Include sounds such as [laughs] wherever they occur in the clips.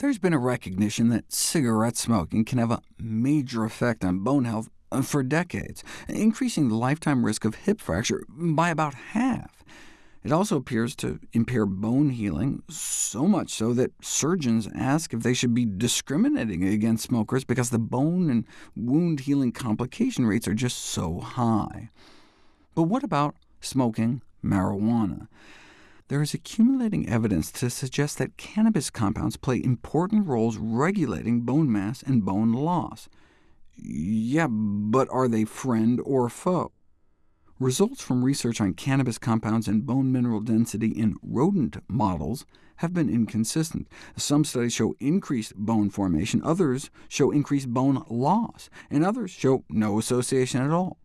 There's been a recognition that cigarette smoking can have a major effect on bone health uh, for decades, increasing the lifetime risk of hip fracture by about half. It also appears to impair bone healing, so much so that surgeons ask if they should be discriminating against smokers because the bone and wound healing complication rates are just so high. But what about smoking marijuana? There is accumulating evidence to suggest that cannabis compounds play important roles regulating bone mass and bone loss. Yeah, but are they friend or foe? Results from research on cannabis compounds and bone mineral density in rodent models have been inconsistent. Some studies show increased bone formation, others show increased bone loss, and others show no association at all.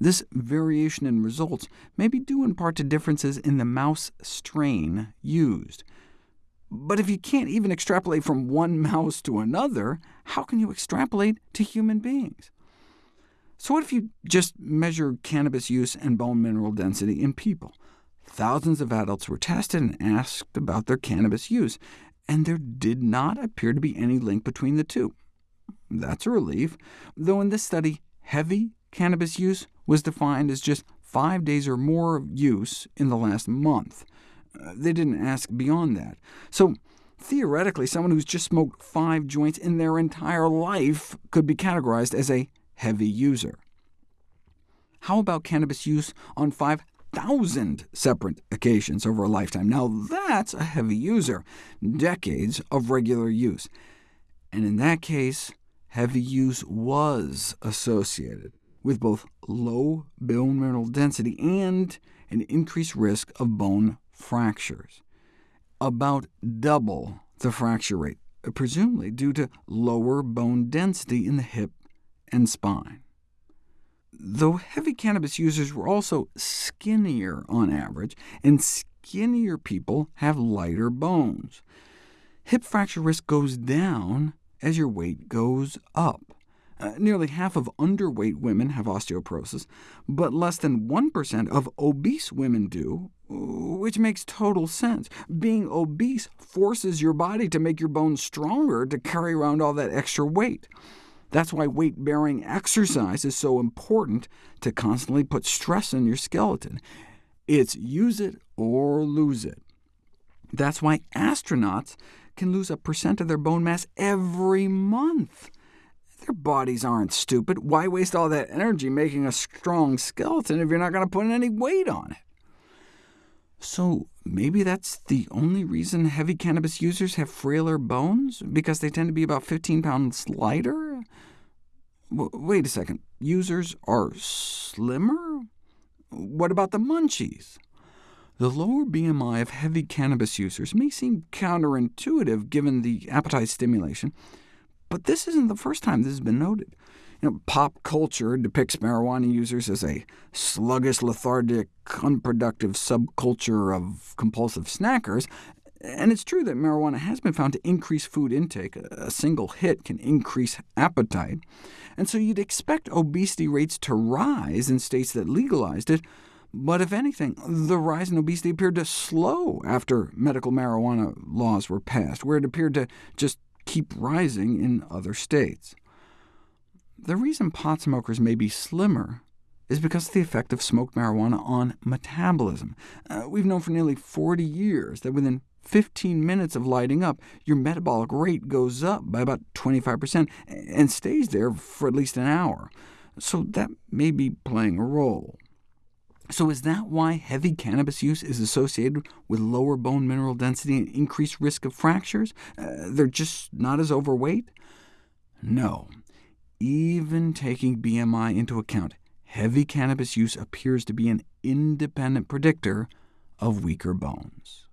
This variation in results may be due in part to differences in the mouse strain used. But if you can't even extrapolate from one [laughs] mouse to another, how can you extrapolate to human beings? So what if you just measure cannabis use and bone mineral density in people? Thousands of adults were tested and asked about their cannabis use, and there did not appear to be any link between the two. That's a relief, though in this study, heavy cannabis use was defined as just five days or more of use in the last month. Uh, they didn't ask beyond that. So theoretically, someone who's just smoked five joints in their entire life could be categorized as a heavy user. How about cannabis use on 5,000 separate occasions over a lifetime? Now that's a heavy user, decades of regular use. And in that case, heavy use was associated with both low bone mineral density and an increased risk of bone fractures, about double the fracture rate, presumably due to lower bone density in the hip and spine. Though heavy cannabis users were also skinnier on average, and skinnier people have lighter bones. Hip fracture risk goes down as your weight goes up. Uh, nearly half of underweight women have osteoporosis, but less than 1% of obese women do, which makes total sense. Being obese forces your body to make your bones stronger to carry around all that extra weight. That's why weight-bearing exercise is so important to constantly put stress on your skeleton. It's use it or lose it. That's why astronauts can lose a percent of their bone mass every month. Their bodies aren't stupid. Why waste all that energy making a strong skeleton if you're not going to put any weight on it? So maybe that's the only reason heavy cannabis users have frailer bones, because they tend to be about 15 pounds lighter? W wait a second, users are slimmer? What about the munchies? The lower BMI of heavy cannabis users may seem counterintuitive given the appetite stimulation, but this isn't the first time this has been noted. You know, pop culture depicts marijuana users as a sluggish, lethargic, unproductive subculture of compulsive snackers, and it's true that marijuana has been found to increase food intake. A single hit can increase appetite, and so you'd expect obesity rates to rise in states that legalized it, but if anything, the rise in obesity appeared to slow after medical marijuana laws were passed, where it appeared to just keep rising in other states. The reason pot smokers may be slimmer is because of the effect of smoked marijuana on metabolism. Uh, we've known for nearly 40 years that within 15 minutes of lighting up, your metabolic rate goes up by about 25% and stays there for at least an hour. So that may be playing a role. So is that why heavy cannabis use is associated with lower bone mineral density and increased risk of fractures? Uh, they're just not as overweight? No. Even taking BMI into account, heavy cannabis use appears to be an independent predictor of weaker bones.